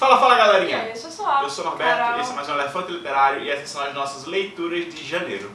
Fala, fala E galerinha! aí, eu sou só. Eu sou o Norberto, Carol. esse é mais um Elefante Literário e essas são as nossas leituras de janeiro.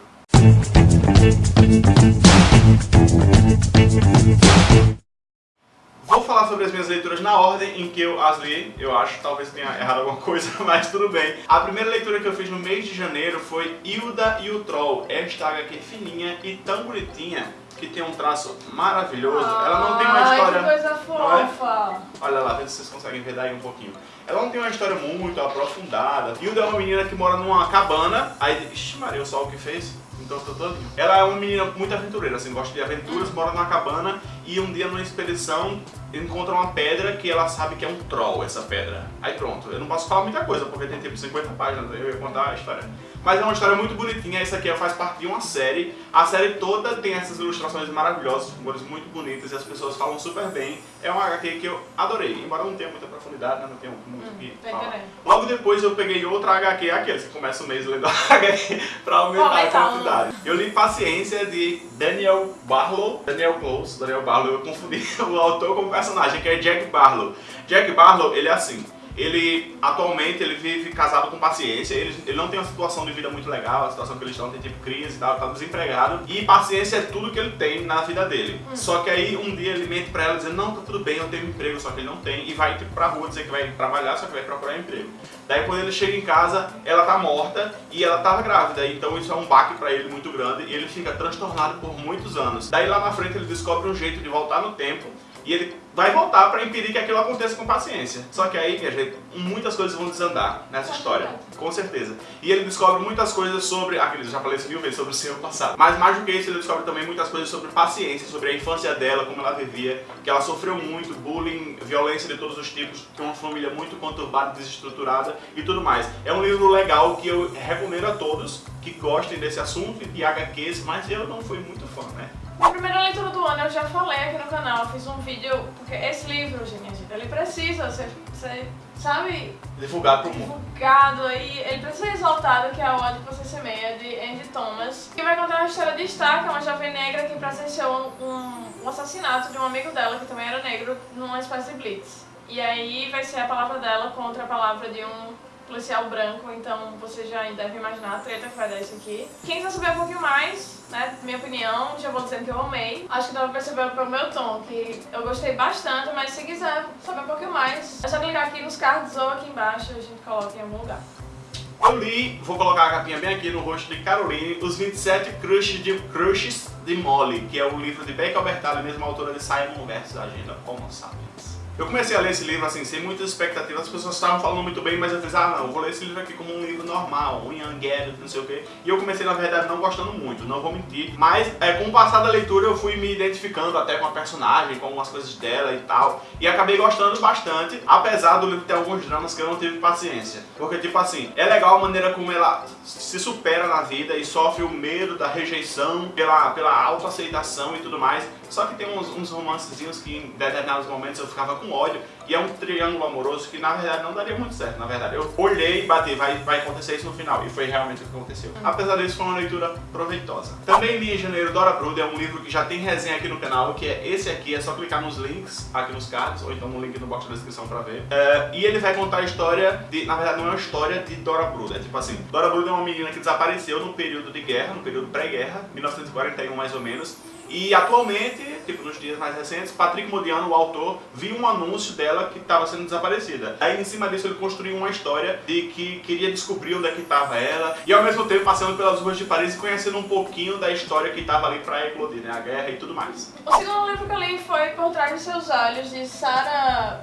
Vou falar sobre as minhas leituras na ordem em que eu as li, eu acho, talvez tenha errado alguma coisa, mas tudo bem. A primeira leitura que eu fiz no mês de janeiro foi Hilda e o Troll, esta HQ fininha e tão bonitinha, que tem um traço maravilhoso. Ela não tem uma Ai, história... que coisa é? fofa. Olha lá, vê se vocês conseguem ver daí um pouquinho. Ela não tem uma história muito aprofundada. Hilda é uma menina que mora numa cabana. Aí, ixi, Maria, o sol que fez? Então tô todinho. Ela é uma menina muito aventureira, assim, gosta de aventuras, mora numa cabana e um dia numa expedição encontra uma pedra que ela sabe que é um troll, essa pedra. Aí pronto, eu não posso falar muita coisa porque tem tipo 50 páginas, eu ia contar a história. Mas é uma história muito bonitinha, essa aqui faz parte de uma série. A série toda tem essas ilustrações maravilhosas, com cores muito bonitas e as pessoas falam super bem. É uma HQ que eu adorei, embora não tenha muita profundidade, né, não tenha muito o que tô falar. Logo depois eu peguei outra HQ, aqueles que começa o mês lendo HQ pra aumentar a Aumentar quantidade. Eu li Paciência de Daniel Barlow, Daniel Close, Daniel Barlow, eu confundi o autor com o personagem, que é Jack Barlow. Jack Barlow, ele é assim, ele atualmente ele vive casado com paciência, ele, ele não tem uma situação de vida muito legal, a situação que eles estão tem tipo crise e tal, tá desempregado, e paciência é tudo que ele tem na vida dele. Só que aí um dia ele mente pra ela dizendo, não, tá tudo bem, eu tenho um emprego, só que ele não tem, e vai tipo pra rua dizer que vai trabalhar, só que vai procurar emprego. Daí quando ele chega em casa, ela tá morta e ela tava grávida, então isso é um baque pra ele muito grande e ele fica transtornado por muitos anos. Daí lá na frente ele descobre um jeito de voltar no tempo e ele vai voltar pra impedir que aquilo aconteça com paciência. Só que aí, minha gente, muitas coisas vão desandar nessa história, com certeza. E ele descobre muitas coisas sobre, aqueles já falei isso mil vezes, sobre o seu passado. Mas mais do que isso, ele descobre também muitas coisas sobre paciência, sobre a infância dela, como ela vivia, que ela sofreu muito, bullying, violência de todos os tipos, tem uma família muito conturbada, desestruturada e tudo mais. É um livro legal que eu recomendo a todos que gostem desse assunto de HQs, mas eu não fui muito fã, né? Na primeira leitura do ano eu já falei aqui no canal, eu fiz um vídeo, porque esse livro, gente, ele precisa ser, ser, sabe, Divulgado pro mundo. divulgado aí, ele precisa ser exaltado, que é o Ódio que Você Semeia, de Andy Thomas, que vai contar a história de Stark, uma jovem negra que presenciou um, um assassinato de um amigo dela, que também era negro, numa espécie de blitz. E aí vai ser a palavra dela contra a palavra de um policial branco, então você já deve imaginar a treta que vai dar isso aqui. Quem quiser saber um pouquinho mais, né, minha opinião, já vou dizendo que eu amei. Acho que dá pra perceber pelo meu tom, que eu gostei bastante, mas se quiser saber um pouquinho mais, é só clicar aqui nos cards ou aqui embaixo, a gente coloca em algum lugar. Eu li, vou colocar a capinha bem aqui no rosto de Caroline, Os 27 Crushes de, Crushes de Molly, que é o livro de Becca Albertalli, mesma autora de Simon vs. Agenda Homo Sapiens. Eu comecei a ler esse livro assim, sem muitas expectativas, as pessoas estavam falando muito bem, mas eu fiz, ah não, vou ler esse livro aqui como um livro normal, um young adult, não sei o quê. E eu comecei, na verdade, não gostando muito, não vou mentir. Mas é, com o passar da leitura eu fui me identificando até com a personagem, com algumas coisas dela e tal. E acabei gostando bastante, apesar do livro ter alguns dramas que eu não tive paciência. Porque, tipo assim, é legal a maneira como ela se supera na vida e sofre o medo da rejeição pela, pela autoaceitação e tudo mais. Só que tem uns, uns romancezinhos que em determinados momentos eu ficava com ódio. E é um triângulo amoroso que na verdade não daria muito certo. Na verdade, eu olhei e bati, vai, vai acontecer isso no final. E foi realmente o que aconteceu. Apesar disso, foi uma leitura proveitosa. Também li em janeiro Dora Bruda, é um livro que já tem resenha aqui no canal, que é esse aqui. É só clicar nos links aqui nos cards, ou então no link no box da descrição pra ver. É, e ele vai contar a história de. Na verdade, não é uma história de Dora Bruda. É tipo assim: Dora Bruda é uma menina que desapareceu no período de guerra, no período pré-guerra, 1941 mais ou menos. E atualmente, tipo nos dias mais recentes, Patrick Modiano, o autor, viu um anúncio dela que estava sendo desaparecida. Aí em cima disso ele construiu uma história de que queria descobrir onde é que estava ela e ao mesmo tempo passando pelas ruas de Paris e conhecendo um pouquinho da história que estava ali para eclodir, né? A guerra e tudo mais. O segundo livro que eu li foi Por Trás de Seus Olhos, de Sarah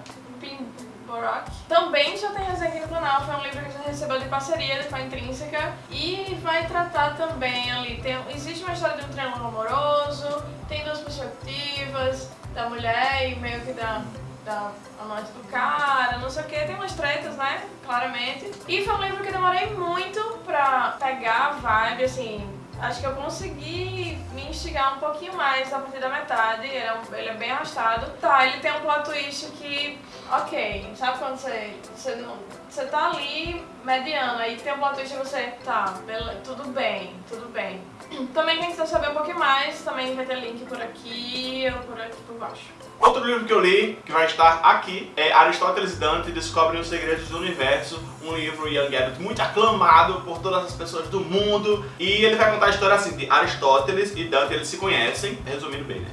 Também já tem resenha aqui no canal, foi um livro que a gente recebeu de parceria a Intrínseca. E vai tratar também ali, tem, existe uma história de um triângulo amoroso, tem duas perspectivas, da mulher e meio que da, da amante do cara, não sei o que, tem umas tretas, né, claramente. E foi um livro que demorei muito pra pegar a vibe, assim, acho que eu consegui me instigar um pouquinho mais a partir da metade, ele é, um, ele é bem arrastado. Tá, ele tem um plot twist que, ok, sabe quando você, você, não, você tá ali mediano, aí tem um plot twist e você, tá, tudo bem, tudo bem. Também quem quiser saber um pouquinho mais, também vai ter link por aqui ou por aqui por baixo. Outro livro que eu li, que vai estar aqui, é Aristóteles e Dante Descobrem os Segredos do Universo, um livro Young Adult muito aclamado por todas as pessoas do mundo. E ele vai contar a história assim, de Aristóteles e Dante, eles se conhecem, resumindo bem, né?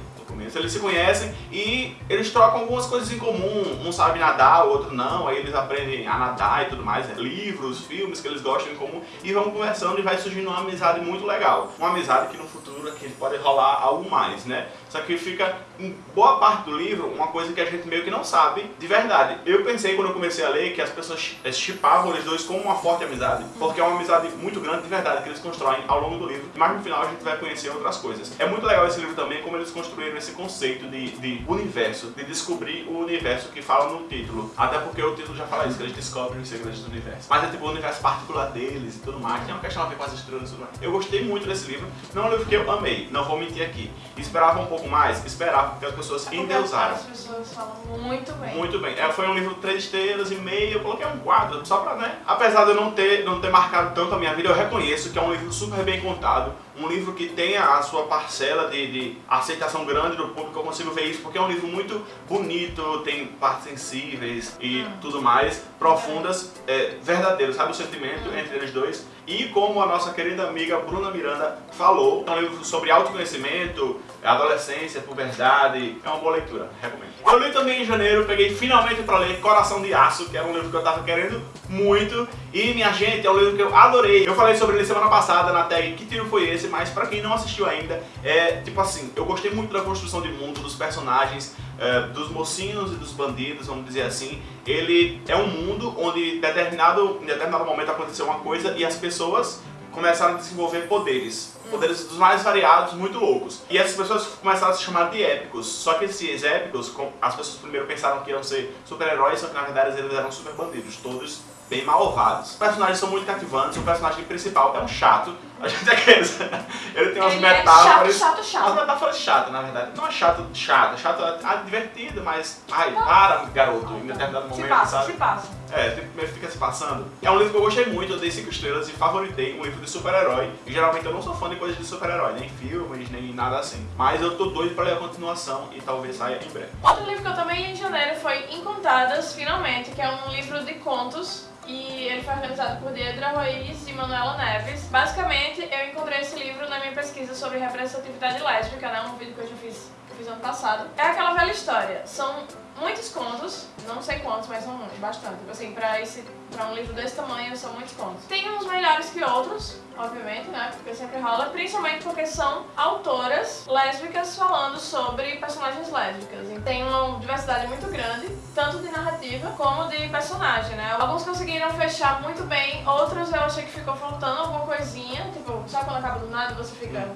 Começo. Eles se conhecem e eles trocam algumas coisas em comum. Um sabe nadar, o outro não. Aí eles aprendem a nadar e tudo mais. Né? Livros, filmes que eles gostam em comum. E vão conversando e vai surgindo uma amizade muito legal. Uma amizade que no futuro aqui pode rolar algo mais, né? Só que fica em boa parte do livro uma coisa que a gente meio que não sabe de verdade. Eu pensei quando eu comecei a ler que as pessoas chipavam eles dois como uma forte amizade. Porque é uma amizade muito grande de verdade que eles constroem ao longo do livro. Mas no final a gente vai conhecer outras coisas. É muito legal esse livro também como eles construíram esse conceito de, de universo, de descobrir o universo que fala no título. Até porque o título já fala isso, que eles descobrem os segredos do universo. Mas é tipo o universo particular deles e tudo mais, tem uma questão a ver com as estrelas e tudo mais. Eu gostei muito desse livro, não é um livro que eu amei, não vou mentir aqui. Esperava um pouco mais? Esperava, porque as pessoas endeusaram. As pessoas falam muito bem. Muito bem. É, foi um livro três estrelas e meio, eu coloquei um quadro, só pra, né? Apesar de eu não ter, não ter marcado tanto a minha vida, eu reconheço que é um livro super bem contado, um livro que tem a sua parcela de, de aceitação grande do público, eu consigo ver isso, porque é um livro muito bonito, tem partes sensíveis e hum. tudo mais, profundas, é, verdadeiras, sabe o sentimento hum. entre eles dois. E como a nossa querida amiga Bruna Miranda falou, é um livro sobre autoconhecimento, adolescência, puberdade, é uma boa leitura, recomendo. Eu li também em janeiro, peguei finalmente para ler Coração de Aço, que era um livro que eu tava querendo muito, e minha gente, é um livro que eu adorei. Eu falei sobre ele semana passada na tag Que Tiro Foi Esse, mas pra quem não assistiu ainda, é tipo assim, eu gostei muito da construção de mundo, dos personagens, é, dos mocinhos e dos bandidos, vamos dizer assim. Ele é um mundo onde determinado, em determinado momento aconteceu uma coisa e as pessoas começaram a desenvolver poderes. Poderes dos mais variados, muito loucos. E essas pessoas começaram a se chamar de épicos. Só que esses épicos, as pessoas primeiro pensaram que iam ser super-heróis, só que na verdade eles eram super bandidos. Todos bem malvados. Os personagens são muito cativantes, o personagem principal é um chato, a gente é aqueles. Ele tem umas Ele metáforas. É chato, chato, chato. Umas metáforas chatas, na verdade. Não é chato, chato, chato é divertido, mas. Ai, para, garoto, em determinado momento. Se passa, sabe? se passa. É, fica se passando. É um livro que eu gostei muito, eu dei 5 estrelas e favoritei um livro de super-herói. E geralmente eu não sou fã de coisas de super-herói, nem filmes, nem nada assim. Mas eu tô doido pra ler a continuação e talvez saia em breve. Outro livro que eu também li em janeiro foi Incontadas, finalmente, que é um livro de contos e ele foi organizado por Deidre Ruiz e Manuela Neves. Basicamente, eu encontrei esse livro na minha pesquisa sobre representatividade lésbica, né? Um vídeo que eu já fiz, fiz ano passado. É aquela velha história. São muitos contos, não sei quantos, mas são bastante. Assim, pra, esse, pra um livro desse tamanho, são muitos contos. Tem uns melhores que outros, obviamente, né? Porque sempre rola, principalmente porque são autoras lésbicas falando sobre personagens lésbicas. E tem uma diversidade muito grande, tanto de narrativa como de personagem, né? Alguns conseguiram fechar muito bem, outros eu achei que ficou faltando alguma coisinha, tipo, sabe quando acaba do nada você fica...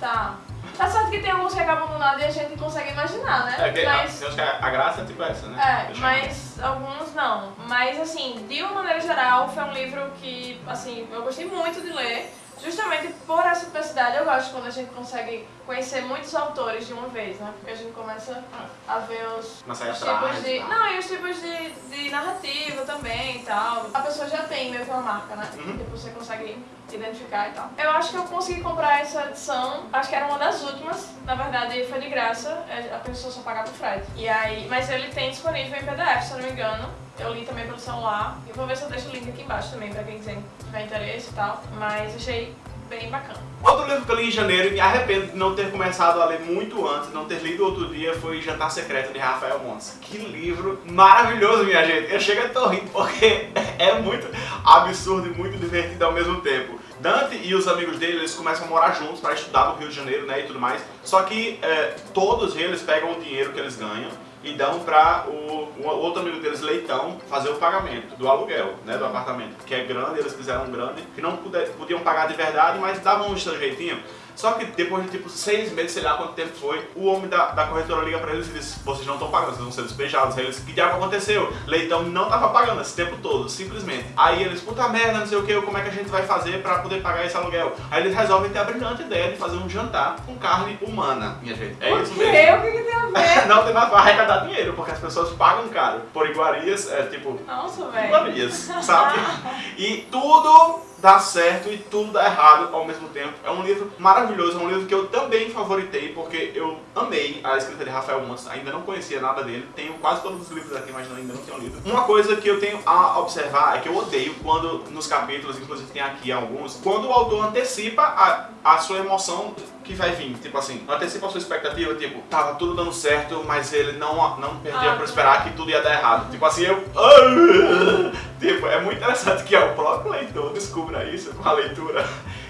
Tá, Tá certo que tem alguns que acabam do nada e a gente consegue imaginar, né? É, que, mas... a, a, a graça é tipo essa, né? É, mas alguns não. Mas assim, de uma maneira geral, foi um livro que, assim, eu gostei muito de ler. Justamente por essa simplicidade, eu gosto quando a gente consegue conhecer muitos autores de uma vez, né? Porque a gente começa a ver os, os tipos de... Tá. Não, e os tipos de, de narrativa também e tal. A pessoa já tem meio que uma marca, né? Uhum. Tipo, você consegue identificar e tal. Eu acho que eu consegui comprar essa edição, acho que era uma das últimas, na verdade foi de graça, é, a pessoa só pagava o frete. E aí, mas ele tem disponível em PDF, se eu não me engano. Eu li também pelo celular. E vou ver se eu deixo o link aqui embaixo também, pra quem tiver interesse e tal. Mas achei bem bacana. Outro livro que eu li em janeiro e me arrependo de não ter começado a ler muito antes, não ter lido outro dia, foi Jantar Secreto de Rafael Montes. Que livro maravilhoso, minha gente. Eu chego a tô rindo porque é muito absurdo e muito divertido ao mesmo tempo. Dante e os amigos dele, eles começam a morar juntos para estudar no Rio de Janeiro, né, e tudo mais. Só que é, todos eles pegam o dinheiro que eles ganham e dão para o, o, outro amigo deles, Leitão, fazer o pagamento do aluguel, né, do apartamento, que é grande, eles fizeram grande, que não puder, podiam pagar de verdade, mas davam um jeitinho. Só que depois de tipo seis meses, sei lá quanto tempo foi, o homem da, da corretora liga pra eles e diz: vocês não estão pagando, vocês vão ser despejados. Aí eles, que diabo aconteceu? Leitão não tava pagando esse tempo todo, simplesmente. Aí eles, puta merda, não sei o que, como é que a gente vai fazer pra poder pagar esse aluguel? Aí eles resolvem ter a brilhante ideia de fazer um jantar com carne humana, minha gente. É isso mesmo. O que, que tem a ver? não tem nada pra arrecadar dinheiro, porque as pessoas pagam caro por iguarias, é tipo. Nossa, velho. Iguarias, sabe? E tudo dá certo e tudo dá errado ao mesmo tempo. É um livro maravilhoso, é um livro que eu também favoritei, porque eu amei a escrita de Rafael Montes, ainda não conhecia nada dele, tenho quase todos os livros aqui, mas ainda não tenho lido. Uma coisa que eu tenho a observar é que eu odeio quando nos capítulos, inclusive tem aqui alguns, quando o autor antecipa a, a sua emoção que vai vir, tipo assim, antecipa a sua expectativa, tipo, tava tudo dando certo, mas ele não, não perdia Ah, pra esperar que tudo ia dar errado. Tipo assim, eu... Tipo, é muito interessante que ó, o próprio leitor descubra isso com a leitura.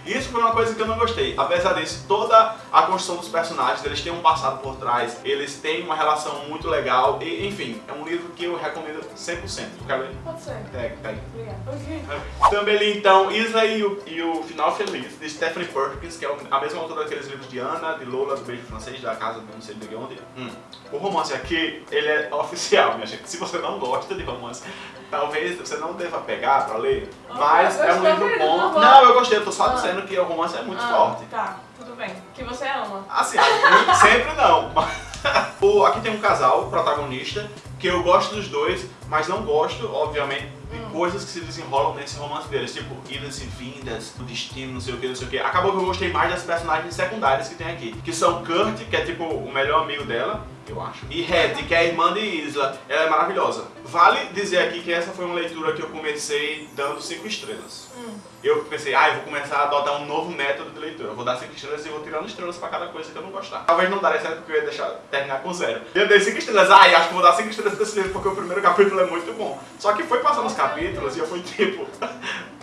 Isso foi uma coisa que eu não gostei. Apesar disso, toda a construção dos personagens, eles têm um passado por trás, eles têm uma relação muito legal, e, enfim, é um livro que eu recomendo 100%. Quer ler? Pode ser. É, tá aí. Obrigada. Também li então Isla e o, e o Final Feliz, de Stephanie Perkins, que é a mesma autora daqueles livros de Ana, de Lola, do Beijo Francês, da Casa, não sei de onde. Hum. O romance aqui, ele é oficial, minha gente. Se você não gosta de romance, talvez você não deva pegar pra ler, Oh, mas é um livro querido? bom. Não eu gostei, eu tô só Ah. dizendo que o romance é muito Ah, forte. Tá, tudo bem. Que você ama. Assim, sempre não. O- Aqui tem um casal protagonista que eu gosto dos dois, mas não gosto, obviamente, de Hum. Coisas que se desenrolam nesse romance deles, tipo idas e vindas, o destino, não sei o que, não sei o que. Acabou que eu gostei mais das personagens secundárias que tem aqui, que são Kurt, que é tipo o melhor amigo dela, eu acho, e Red, que é a irmã de Isla. Ela é maravilhosa. Vale dizer aqui que essa foi uma leitura que eu comecei dando 5 estrelas. Hum. Eu pensei, ah, eu vou começar a adotar um novo método de leitura. Eu vou dar 5 estrelas e vou tirando estrelas pra cada coisa que eu não gostar. Talvez não daria certo porque eu ia deixar terminar com zero. Eu dei 5 estrelas, ah, acho que vou dar 5 estrelas pra esse livro porque o primeiro capítulo é muito bom. Só que foi passando os capítulos e eu fui tipo,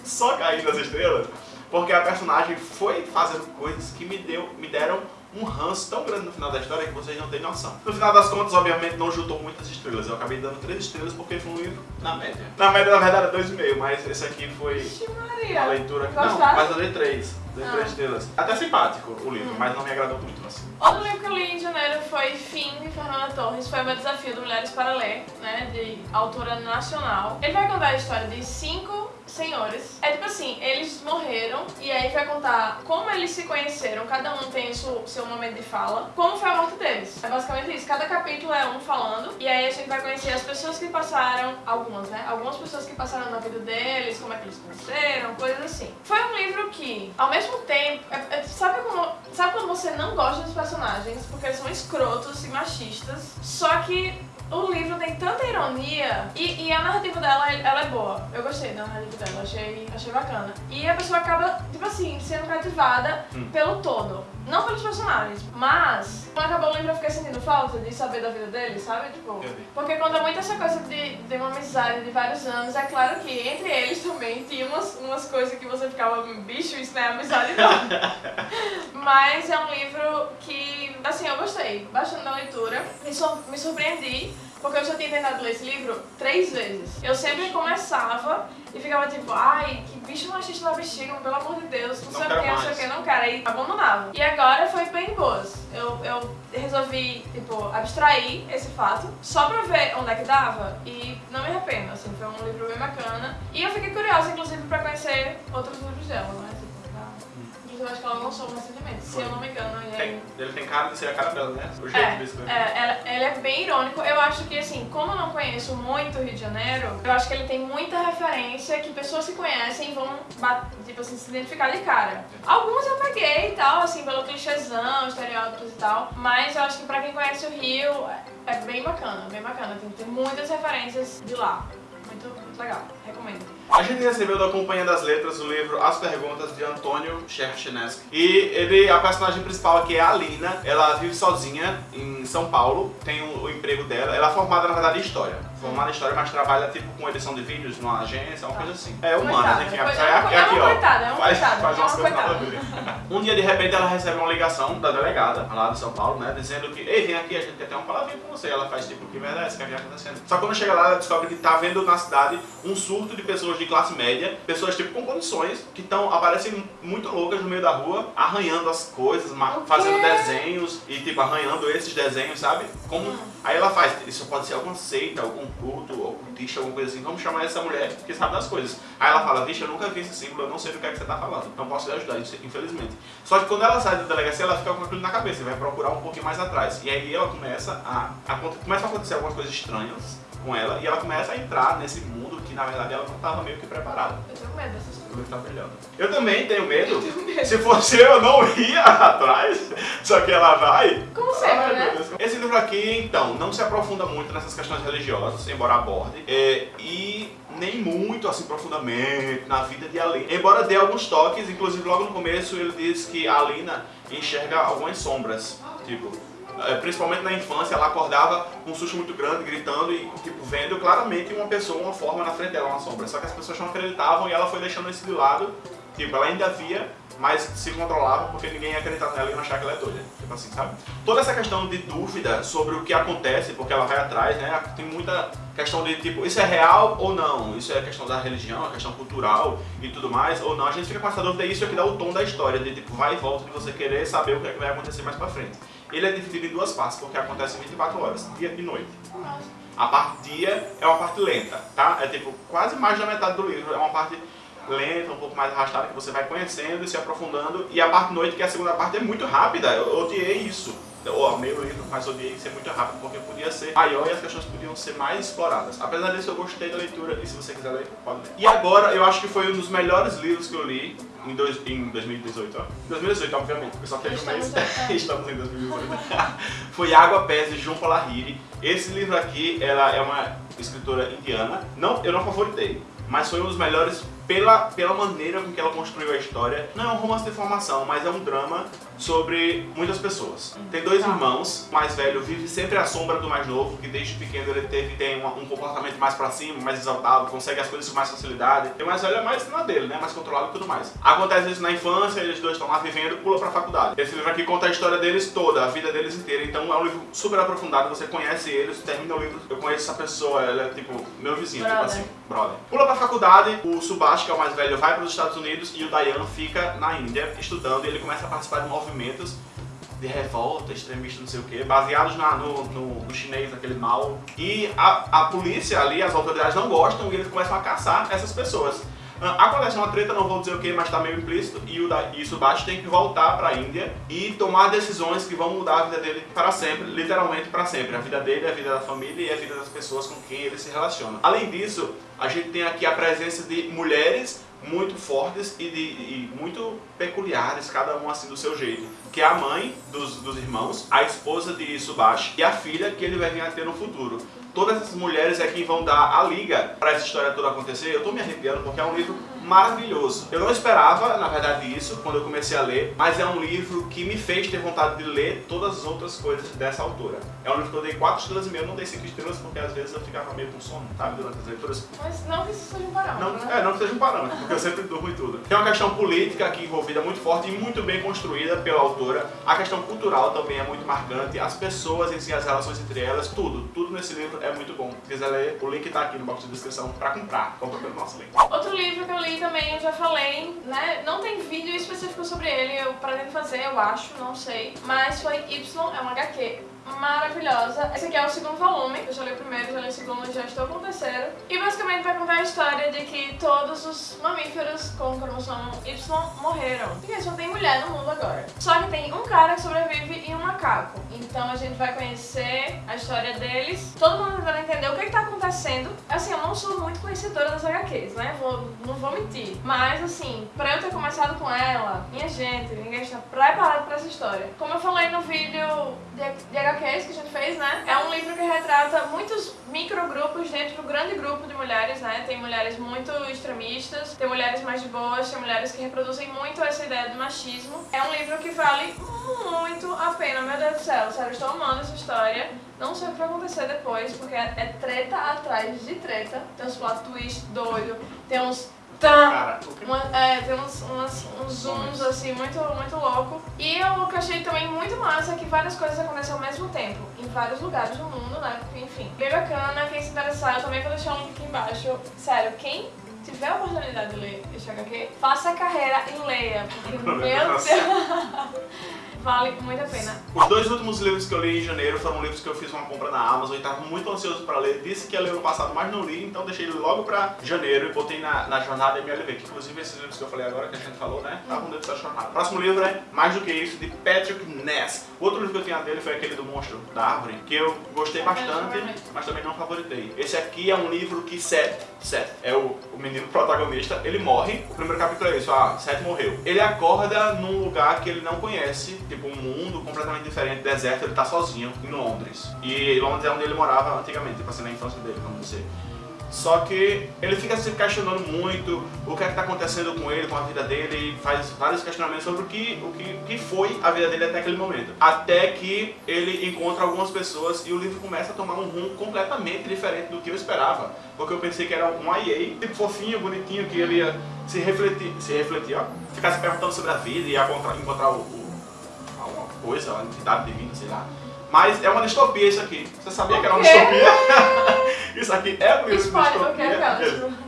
só caindo as estrelas, porque a personagem foi fazendo coisas que me, deu, me deram um ranço tão grande no final da história que vocês não têm noção. No final das contas, obviamente, não juntou muitas estrelas. Eu acabei dando 3 estrelas porque foi um livro na média. Na média, na verdade, é 2,5, mas esse aqui foi Vixe, uma leitura que. Não, Gostaram? mas eu dei 3. Dei Ah. 3 estrelas. Até simpático o livro, Hum. mas não me agradou muito assim. Outro livro que eu li em janeiro foi Fim, de Fernanda Torres. Foi o meu desafio do Mulheres para Ler, né? De autora nacional. Ele vai contar a história de cinco senhores. É tipo assim, eles morreram e aí vai contar como eles se conheceram. Cada um tem o seu, momento de fala. Como foi a morte deles. É basicamente isso. Cada capítulo é um falando. E aí a gente vai conhecer as pessoas que passaram, algumas, né? Algumas pessoas que passaram na vida deles, como é que eles conheceram, coisas assim. Foi um livro que, ao mesmo tempo, é- é- sabe, como, sabe quando você não gosta dos personagens porque eles são escrotos e machistas, só que o livro tem tanta ironia e, e a narrativa dela, ela é boa. Eu gostei da narrativa achei, achei bacana. E a pessoa acaba, tipo assim, sendo cativada Hum. pelo todo. Não pelos personagens, mas quando acabou o livro eu fiquei sentindo falta de saber da vida deles, sabe? Tipo, porque quando é muito essa coisa de, de uma amizade de vários anos, é claro que entre eles também tinha umas, umas coisas que você ficava, bicho, isso não é amizade não. Mas é um livro que, assim, eu gostei bastante da leitura. Me, sur- me surpreendi, porque eu já tinha tentado ler esse livro três vezes. Eu sempre começava e ficava tipo, ai, que bicho machista na bexiga, pelo amor de Deus, não, Não sei o que, não sei o que, não quero. Aí abandonava. E agora foi bem boas. Eu, eu resolvi, tipo, abstrair esse fato só pra ver onde é que dava e não me arrependo, assim, foi um livro bem bacana. E eu fiquei curiosa, inclusive, pra conhecer outros livros dela, né? Eu acho que ela lançou recentemente, se eu não me engano. E aí... Tem- ele tem cara de ser a cara dela, né? O jeito de escrever. É, é, ele é bem irônico. Eu acho que, assim, como eu não conheço muito o Rio de Janeiro, eu acho que ele tem muita referência que pessoas que conhecem vão, tipo assim, se identificar de cara. Algumas eu peguei e tal, assim, pelo clichêzão, estereótipos e tal, mas eu acho que pra quem conhece o Rio, é- é bem bacana, bem bacana. Tem, tem muitas referências de lá. Muito, muito legal. Recomendo. A gente recebeu da Companhia das Letras o livro As Perguntas de Antônio Cherchenesky. E ele, a personagem principal aqui é a Alina. Ela vive sozinha em São Paulo, tem o, o emprego dela. Ela é formada, na verdade, em História. formada em história, mas trabalha tipo com edição de vídeos numa agência, uma coisa assim. É humanas, Coitada, enfim, é, É é aqui, é uma ó. coitada, é uma faz, coitada, faz é uma coisas nada. Um dia de repente ela recebe uma ligação da delegada lá de São Paulo, né? Dizendo que, ei, vem aqui, a gente quer ter uma palavrinha com você. Ela faz tipo, que verdade, isso que havia acontecendo. Só quando chega lá, ela descobre que tá vendo na cidade um surto de pessoas de classe média, pessoas tipo com condições, que estão aparecem muito loucas no meio da rua, arranhando as coisas, fazendo desenhos e tipo arranhando esses desenhos, sabe? Como Hum. aí ela faz, isso pode ser alguma seita, algum culto, ocultista, alguma coisa assim. Vamos chamar essa mulher que sabe das coisas. Aí ela fala, vixe, eu nunca vi esse símbolo, eu não sei do que é que você tá falando. Não posso lhe ajudar, infelizmente. Só que quando ela sai da delegacia, ela fica com aquilo na cabeça e vai procurar um pouquinho mais atrás. E aí ela começa a, a começa a acontecer algumas coisas estranhas com ela e ela começa a entrar nesse mundo na verdade ela não estava meio que preparada. Eu tenho medo dessas coisas. Tá brilhando. Eu também tenho medo. Se fosse eu, eu não ia atrás. Só que ela vai. Como sempre, Ai, né? Esse livro aqui, então, não se aprofunda muito nessas questões religiosas, embora aborde, é, e nem muito assim profundamente na vida de Alina. Embora dê alguns toques, inclusive logo no começo ele diz que a Alina enxerga algumas sombras, tipo, principalmente na infância, ela acordava com um susto muito grande, gritando e tipo, vendo claramente uma pessoa, uma forma na frente dela, uma sombra. Só que as pessoas não acreditavam e ela foi deixando isso de lado. Tipo, ela ainda via, mas se controlava porque ninguém ia acreditar nela e não achar que ela é doida. Tipo assim, sabe? Toda essa questão de dúvida sobre o que acontece, porque ela vai atrás, né? Tem muita questão de tipo, isso é real ou não? Isso é questão da religião, a questão cultural e tudo mais, ou não? A gente fica com essa dúvida e isso é que dá o tom da história, de tipo, vai e volta, de você querer saber o que, é que vai acontecer mais pra frente. Ele é dividido em duas partes, porque acontece em 24 horas, dia e noite. A parte dia é uma parte lenta, tá? É tipo quase mais da metade do livro, é uma parte lenta, um pouco mais arrastada, que você vai conhecendo e se aprofundando. E a parte noite, que é a segunda parte, é muito rápida. Eu odiei isso. Eu amei o livro, mas odiei ser muito rápido, porque podia ser maior e as questões podiam ser mais exploradas. Apesar disso, eu gostei da leitura, e se você quiser ler, pode ler. E agora, eu acho que foi um dos melhores livros que eu li em, dois, em 2018, ó. Em 2018, obviamente, porque só teve um mês. Estamos. Estamos em 2018. foi Água Pés de Jhumpa Lahiri. Esse livro aqui, ela é uma escritora indiana. Não, eu não favoritei, mas foi um dos melhores pela, pela maneira com que ela construiu a história. Não é um romance de formação, mas é um drama sobre muitas pessoas. Tem dois Tá. irmãos, o mais velho vive sempre à sombra do mais novo, que desde pequeno ele teve, tem um, um comportamento mais pra cima, mais exaltado, consegue as coisas com mais facilidade. E o mais velho é mais na dele, né? Mais controlado e tudo mais. Acontece isso na infância, eles dois estão lá vivendo, pula pra faculdade. Esse livro aqui conta a história deles toda, a vida deles inteira. Então é um livro super aprofundado, você conhece eles, termina o livro, eu conheço essa pessoa, ela é tipo meu vizinho, tipo Brother. assim, brother. Pula pra faculdade, o Subhash, que é o mais velho, vai para os Estados Unidos e o Dayan fica na Índia estudando e ele começa a participar de movimentos de revolta, extremista, não sei o que, baseados na- no, no- no chinês, naquele mal. E a, a polícia ali, as autoridades não gostam e eles começam a caçar essas pessoas. Ah, Acontece uma treta, não vou dizer o que, mas tá meio implícito, e o, da, tem que voltar pra Índia e tomar decisões que vão mudar a vida dele para sempre, literalmente para sempre. A vida dele, a vida da família e a vida das pessoas com quem ele se relaciona. Além disso, a gente tem aqui a presença de mulheres muito fortes e, de, e muito peculiares, cada um assim do seu jeito. Que é a mãe dos, dos irmãos, a esposa de Subhash e a filha que ele vai vir a ter no futuro. Todas essas mulheres é quem vão dar a liga para essa história toda acontecer. Eu tô me arrepiando porque é um livro maravilhoso. Eu não esperava, na verdade, isso quando eu comecei a ler, mas é um livro que me fez ter vontade de ler todas as outras coisas dessa autora. É um livro que eu dei 4 estrelas e meio, não dei 5 estrelas porque às vezes eu ficava meio com sono, sabe, durante as leituras. Mas não que isso seja um parâmetro, Não, né? é, não que seja um parâmetro, porque eu sempre durmo e tudo. Tem uma questão política aqui envolvida muito forte e muito bem construída pela autora. A questão cultural também é muito marcante. As pessoas em si, as relações entre elas, tudo. Tudo nesse livro é muito bom. Se quiser ler, o link tá aqui no box de descrição pra comprar. Compra pelo nosso link. Outro livro que eu li também, eu já falei, né? Não tem vídeo específico sobre ele, eu pretendo fazer, eu acho, não sei. Mas foi Y, é uma HQ maravilhosa. Esse aqui é o segundo volume, eu já li o primeiro, já li o segundo, já estou com o terceiro. E basicamente vai contar a história de que todos os mamíferos com cromossomo Y morreram. Porque só tem mulher no mundo agora. Só que tem um cara que sobrevive e um macaco. Então a gente vai conhecer a história deles. Todo mundo tentando entender o que está acontecendo. Assim, eu não sou muito conhecedora das HQs, né? Vou, não vou mentir. Mas assim, pra eu ter começado com ela, minha gente, ninguém está preparado pra essa história. Como eu falei no vídeo de, de HQs que a gente fez, né? É um livro que retrata muitos microgrupos dentro do grande grupo de mulheres, né? Tem mulheres muito extremistas. Tem mulheres mais boas, tem mulheres que reproduzem muito essa ideia do machismo. É um livro que vale muito a pena, meu Deus do céu. Sério, estou amando essa história. Não sei o que vai acontecer depois, porque é, é treta atrás de treta. Tem uns plot twist doido, tem uns tá, uma, é, tem uns, umas, uns zooms assim muito, muito louco. E o que eu achei também muito massa é que várias coisas acontecem ao mesmo tempo, em vários lugares do mundo, né? Enfim, bem bacana, quem se interessar, eu também vou deixar um link aqui embaixo. Sério, quem tiver a oportunidade de ler este HQ, faça a carreira e leia, porque, meu Deus... Vale muito a pena. Os dois últimos livros que eu li em janeiro foram livros que eu fiz uma compra na Amazon e estava muito ansioso para ler. Disse que ia ler no passado, mas não li, então deixei ele logo para janeiro e botei na, na jornada MLV, que inclusive esses livros que eu falei agora, que a gente falou, né, estavam dentro da jornada. O próximo livro é Mais Do Que Isso, de Patrick Ness. O outro livro que eu tinha dele foi aquele do Monstro da Árvore, que eu gostei bastante, mas também não favoritei. Esse aqui é um livro que Seth, Seth é o, o menino protagonista, ele morre. O primeiro capítulo é isso, ah, Seth morreu. Ele acorda num lugar que ele não conhece, tipo um mundo completamente diferente, deserto, ele tá sozinho em Londres. E Londres é onde ele morava antigamente, tipo assim, na infância dele, vamos dizer. Só que ele fica se questionando muito o que é que está acontecendo com ele, com a vida dele, e faz vários questionamentos sobre o que, o que, que foi a vida dele até aquele momento. Até que ele encontra algumas pessoas e o livro começa a tomar um rumo completamente diferente do que eu esperava. Porque eu pensei que era um IA, tipo fofinho, bonitinho, que ele ia se refletir, se refletir, ó, ficar se perguntando sobre a vida e encontrar, o, o coisa, uma entidade divina, sei lá. Mas é uma distopia isso aqui. Você sabia que era uma distopia? isso aqui é um livro de distopia.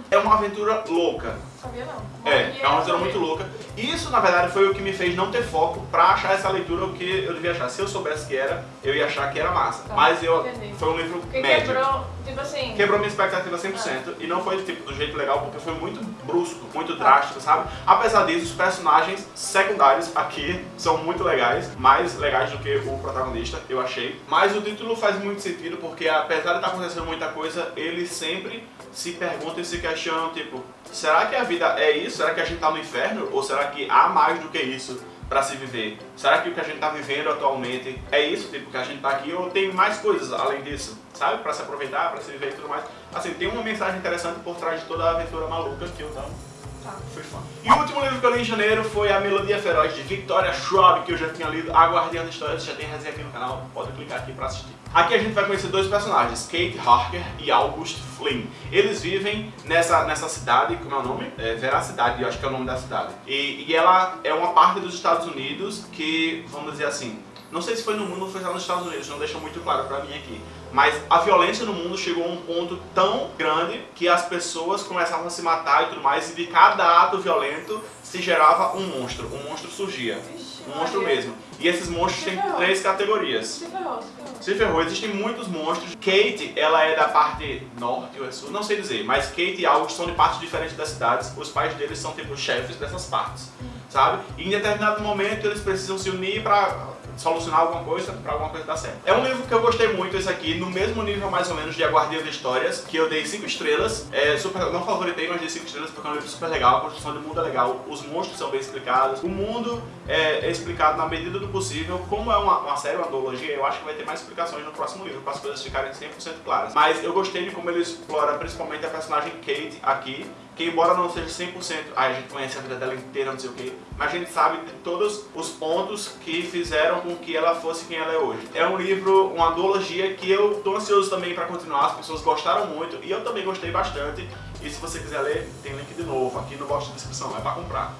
É uma aventura louca. Sabia não. É, é uma aventura muito louca. Isso, na verdade, foi o que me fez não ter foco pra achar essa leitura o que eu devia achar. Se eu soubesse que era, eu ia achar que era massa. Tá, Mas eu, foi um livro Porque médio. quebrou, tipo assim... Quebrou minha expectativa 100%. Ah. E não foi tipo, do jeito legal, porque foi muito brusco, muito drástico, sabe? Apesar disso, os personagens secundários aqui são muito legais. Mais legais do que o protagonista, eu achei. Mas o título faz muito sentido, porque apesar de estar acontecendo muita coisa, ele sempre se perguntam e se questionam, tipo, será que a vida é isso? Será que a gente tá no inferno? Ou será que há mais do que isso para se viver? Será que o que a gente tá vivendo atualmente é isso, tipo, que a gente tá aqui? Ou tem mais coisas além disso, sabe? Para se aproveitar, para se viver e tudo mais. Assim, tem uma mensagem interessante por trás de toda a aventura maluca que eu não Fã. E o último livro que eu li em janeiro foi A Melodia Feroz, de Victoria Schwab, que eu já tinha lido. Aguardando Histórias, já tem resenha aqui no canal, pode clicar aqui pra assistir. Aqui a gente vai conhecer dois personagens, Kate Harker e August Flynn. Eles vivem nessa, nessa cidade, como é o nome? É, Veracidade, eu acho que é o nome da cidade. E, e ela é uma parte dos Estados Unidos que, vamos dizer assim, não sei se foi no mundo ou foi nos Estados Unidos, não deixa muito claro pra mim aqui. Mas a violência no mundo chegou a um ponto tão grande que as pessoas começavam a se matar e tudo mais, e de cada ato violento se gerava um monstro. Um monstro surgia. Um monstro mesmo. E esses monstros têm três categorias. Se ferrou, se ferrou. Se ferrou. Existem muitos monstros. Kate, ela é da parte norte ou é sul, não sei dizer. Mas Kate e August são de partes diferentes das cidades. Os pais deles são tipo chefes dessas partes. Sabe? E em determinado momento eles precisam se unir para solucionar alguma coisa para alguma coisa dar certo. É um livro que eu gostei muito, esse aqui, no mesmo nível mais ou menos de A Guardia de Histórias, que eu dei 5 estrelas. É, super, não favoritei, mas dei 5 estrelas porque é um livro super legal, a construção do mundo é legal, os monstros são bem explicados, o mundo é, é explicado na medida do possível. Como é uma, uma série, uma antologia, eu acho que vai ter mais explicações no próximo livro, para as coisas ficarem 100% claras. Mas eu gostei de como ele explora principalmente a personagem Kate aqui, que embora não seja 100%, ah, a gente conhece a vida dela inteira, não sei o que, mas a gente sabe de todos os pontos que fizeram com que ela fosse quem ela é hoje. É um livro, uma duologia que eu tô ansioso também para continuar, as pessoas gostaram muito e eu também gostei bastante. E se você quiser ler, tem link de novo aqui no box de descrição, é para comprar.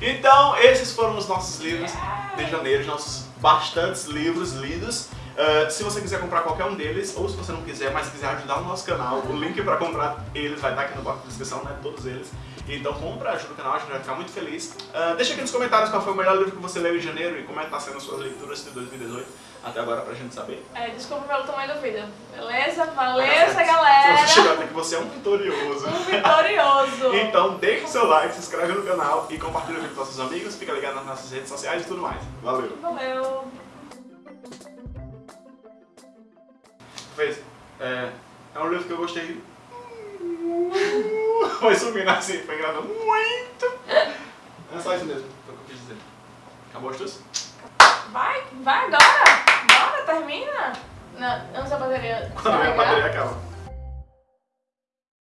Então, esses foram os nossos livros de janeiro, nossos bastantes livros lidos. Uh, se você quiser comprar qualquer um deles, ou se você não quiser, mas quiser ajudar o nosso canal, o link para comprar eles vai estar aqui no box de descrição, né? Todos eles. Então compra, ajuda o canal, a gente vai ficar muito feliz. Uh, deixa aqui nos comentários qual foi o melhor livro que você leu em janeiro e como é que tá sendo as suas leituras de 2018 até agora pra gente saber. É, desculpa pelo tamanho do vídeo. Beleza? Valeu, galera! Você chegou até que você é um vitorioso. Um vitorioso! então deixa o seu like, se inscreve no canal e compartilha o vídeo com seus amigos, fica ligado nas nossas redes sociais e tudo mais. Valeu! Valeu! Fez. É, é um livro que eu gostei. Foi subindo assim, foi gravando muito. É só isso mesmo, foi o que eu quis dizer. Acabou as tuas? Vai, vai agora! Bora, termina! Não, antes da bateria. Quando a bateria acaba.